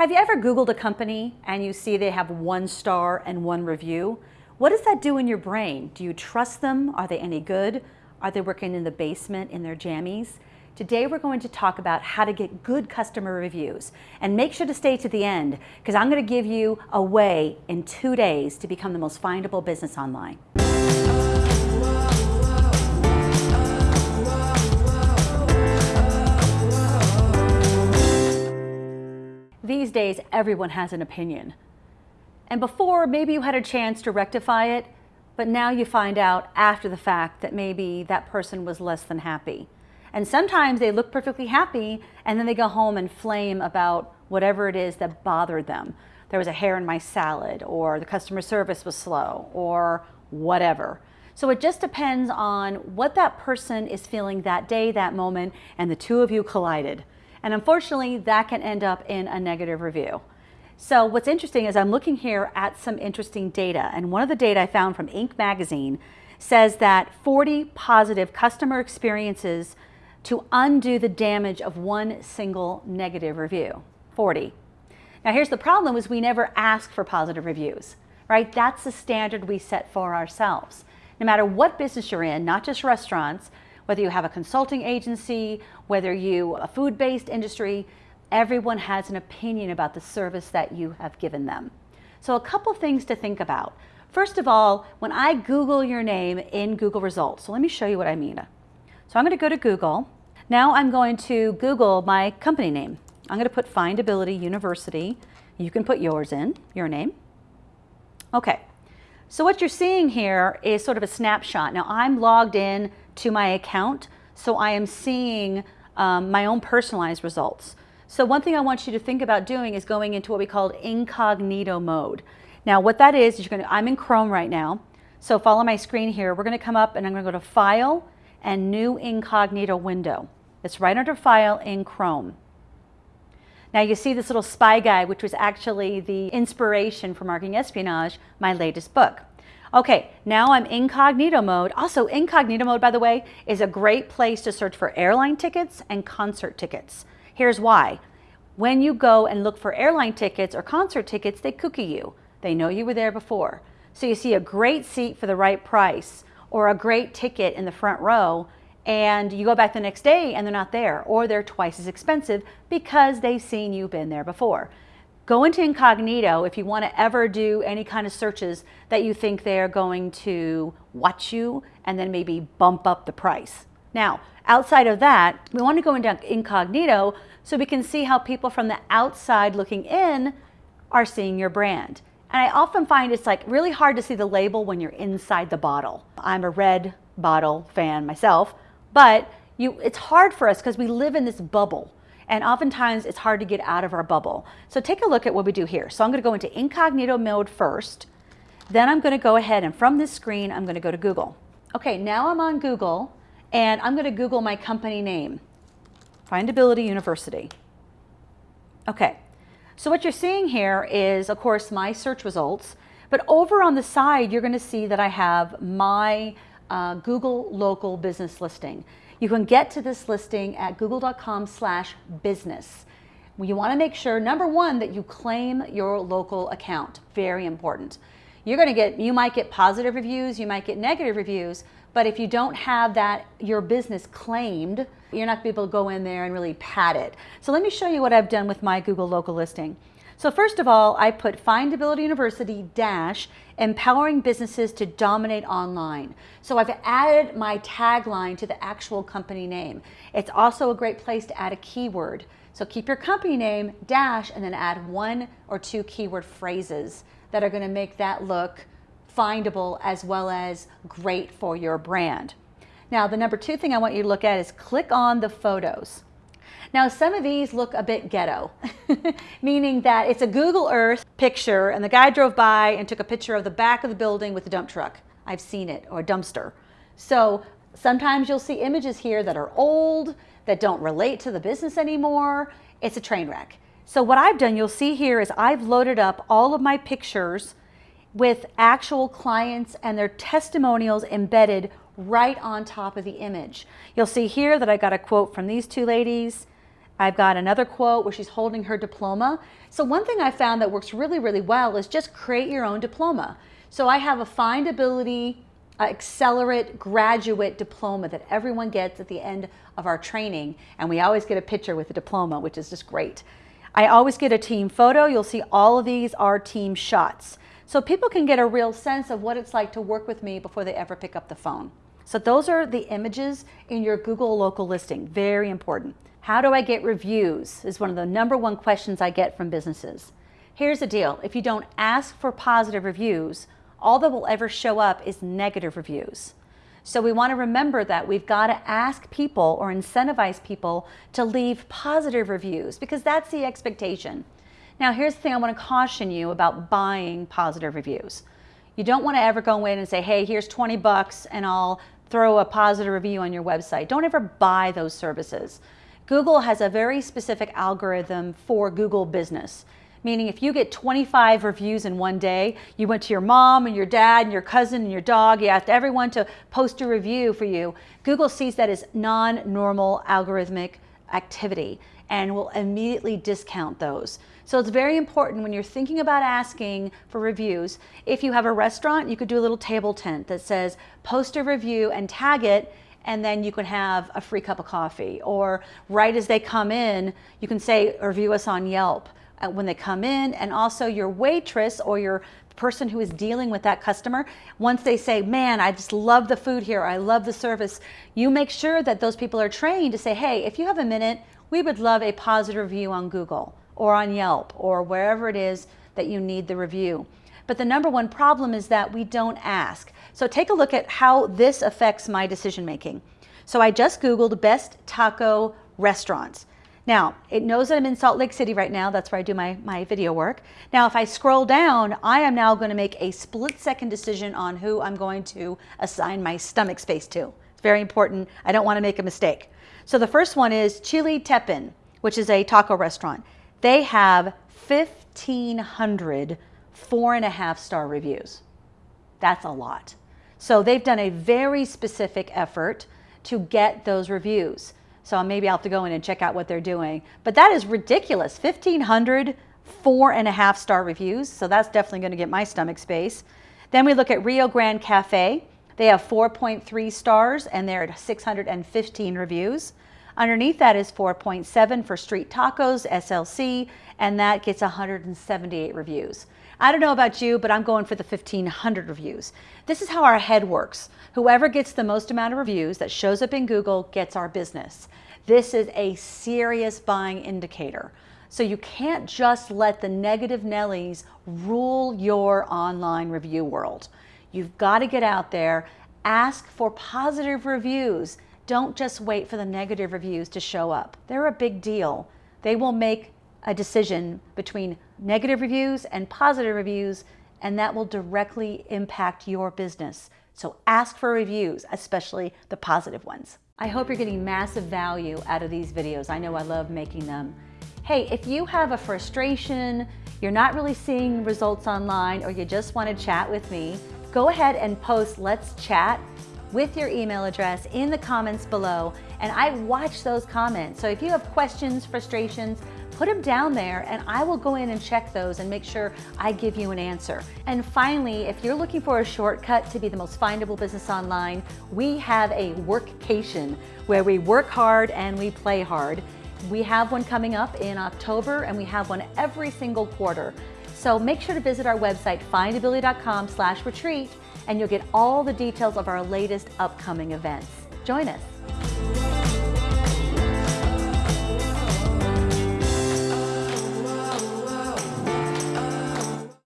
Have you ever Googled a company and you see they have one star and one review? What does that do in your brain? Do you trust them? Are they any good? Are they working in the basement in their jammies? Today we're going to talk about how to get good customer reviews. And make sure to stay to the end because I'm going to give you a way in two days to become the most findable business online. These days, everyone has an opinion. And before, maybe you had a chance to rectify it, but now you find out after the fact that maybe that person was less than happy. And sometimes they look perfectly happy and then they go home and flame about whatever it is that bothered them. There was a hair in my salad or the customer service was slow or whatever. So it just depends on what that person is feeling that day, that moment, and the two of you collided. And unfortunately, that can end up in a negative review. So what's interesting is I'm looking here at some interesting data. And one of the data I found from Inc. magazine says that 40 positive customer experiences to undo the damage of one single negative review. 40. Now here's the problem is we never ask for positive reviews, right? That's the standard we set for ourselves. No matter what business you're in, not just restaurants, whether you have a consulting agency, whether you a food-based industry, everyone has an opinion about the service that you have given them. So a couple things to think about. First of all, when I Google your name in Google results, so let me show you what I mean. So I'm going to go to Google. Now I'm going to Google my company name. I'm going to put Findability University. You can put yours in, your name. Okay, so what you're seeing here is sort of a snapshot. Now I'm logged in to my account. So I am seeing um, my own personalized results. So one thing I want you to think about doing is going into what we call incognito mode. Now what that is, is you're gonna, I'm in Chrome right now. So follow my screen here. We're gonna come up and I'm gonna go to File and New Incognito Window. It's right under File in Chrome. Now you see this little spy guide, which was actually the inspiration for Marketing Espionage, my latest book. Okay, now I'm incognito mode. Also, incognito mode, by the way, is a great place to search for airline tickets and concert tickets. Here's why. When you go and look for airline tickets or concert tickets, they cookie you. They know you were there before. So you see a great seat for the right price or a great ticket in the front row and you go back the next day and they're not there or they're twice as expensive because they've seen you've been there before. Go into incognito if you want to ever do any kind of searches that you think they're going to watch you and then maybe bump up the price. Now, outside of that, we want to go into incognito so we can see how people from the outside looking in are seeing your brand. And I often find it's like really hard to see the label when you're inside the bottle. I'm a red bottle fan myself, but you, it's hard for us because we live in this bubble and oftentimes it's hard to get out of our bubble. So take a look at what we do here. So I'm gonna go into incognito mode first, then I'm gonna go ahead and from this screen, I'm gonna go to Google. Okay, now I'm on Google and I'm gonna Google my company name, Findability University. Okay, so what you're seeing here is, of course, my search results, but over on the side, you're gonna see that I have my uh, Google local business listing. You can get to this listing at google.com slash business. You want to make sure, number one, that you claim your local account. Very important. You're going to get, you might get positive reviews, you might get negative reviews, but if you don't have that, your business claimed, you're not to be able to go in there and really pad it. So let me show you what I've done with my Google local listing. So first of all, I put Findability University dash empowering businesses to dominate online. So I've added my tagline to the actual company name. It's also a great place to add a keyword. So keep your company name dash and then add one or two keyword phrases that are going to make that look findable as well as great for your brand. Now, the number two thing I want you to look at is click on the photos. Now some of these look a bit ghetto, meaning that it's a Google Earth picture and the guy drove by and took a picture of the back of the building with the dump truck. I've seen it, or a dumpster. So sometimes you'll see images here that are old, that don't relate to the business anymore. It's a train wreck. So what I've done, you'll see here, is I've loaded up all of my pictures with actual clients and their testimonials embedded right on top of the image. You'll see here that I got a quote from these two ladies I've got another quote where she's holding her diploma. So one thing I found that works really, really well is just create your own diploma. So I have a findability accelerate graduate diploma that everyone gets at the end of our training. And we always get a picture with the diploma, which is just great. I always get a team photo. You'll see all of these are team shots. So people can get a real sense of what it's like to work with me before they ever pick up the phone. So those are the images in your Google local listing. Very important. How do I get reviews is one of the number one questions I get from businesses. Here's the deal. If you don't ask for positive reviews, all that will ever show up is negative reviews. So we want to remember that we've got to ask people or incentivize people to leave positive reviews because that's the expectation. Now here's the thing I want to caution you about buying positive reviews. You don't want to ever go in and say, hey, here's 20 bucks and I'll throw a positive review on your website. Don't ever buy those services. Google has a very specific algorithm for Google business meaning if you get 25 reviews in one day, you went to your mom and your dad and your cousin and your dog, you asked everyone to post a review for you, Google sees that as non-normal algorithmic activity and will immediately discount those. So it's very important when you're thinking about asking for reviews, if you have a restaurant, you could do a little table tent that says post a review and tag it and then you can have a free cup of coffee. Or right as they come in, you can say, review us on Yelp uh, when they come in and also your waitress or your person who is dealing with that customer, once they say, man, I just love the food here, I love the service, you make sure that those people are trained to say, hey, if you have a minute, we would love a positive review on Google or on Yelp or wherever it is that you need the review. But the number one problem is that we don't ask. So take a look at how this affects my decision making. So I just Googled best taco restaurants. Now, it knows that I'm in Salt Lake City right now. That's where I do my, my video work. Now, if I scroll down, I am now going to make a split second decision on who I'm going to assign my stomach space to. It's very important. I don't want to make a mistake. So the first one is Chili Teppan, which is a taco restaurant. They have 1,500 four and a half star reviews. That's a lot. So they've done a very specific effort to get those reviews. So maybe I'll have to go in and check out what they're doing. But that is ridiculous. 1,500 four and a half star reviews. So that's definitely going to get my stomach space. Then we look at Rio Grande Cafe. They have 4.3 stars and they're at 615 reviews. Underneath that is 4.7 for Street Tacos, SLC, and that gets 178 reviews. I don't know about you, but I'm going for the 1500 reviews. This is how our head works. Whoever gets the most amount of reviews that shows up in Google gets our business. This is a serious buying indicator. So you can't just let the negative Nellies rule your online review world. You've got to get out there, ask for positive reviews. Don't just wait for the negative reviews to show up. They're a big deal. They will make a decision between negative reviews and positive reviews, and that will directly impact your business. So ask for reviews, especially the positive ones. I hope you're getting massive value out of these videos. I know I love making them. Hey, if you have a frustration, you're not really seeing results online, or you just want to chat with me, go ahead and post Let's Chat with your email address in the comments below, and I watch those comments. So if you have questions, frustrations, put them down there and I will go in and check those and make sure I give you an answer. And finally, if you're looking for a shortcut to be the most findable business online, we have a workcation where we work hard and we play hard. We have one coming up in October and we have one every single quarter. So make sure to visit our website, findability.com slash retreat, and you'll get all the details of our latest upcoming events. Join us.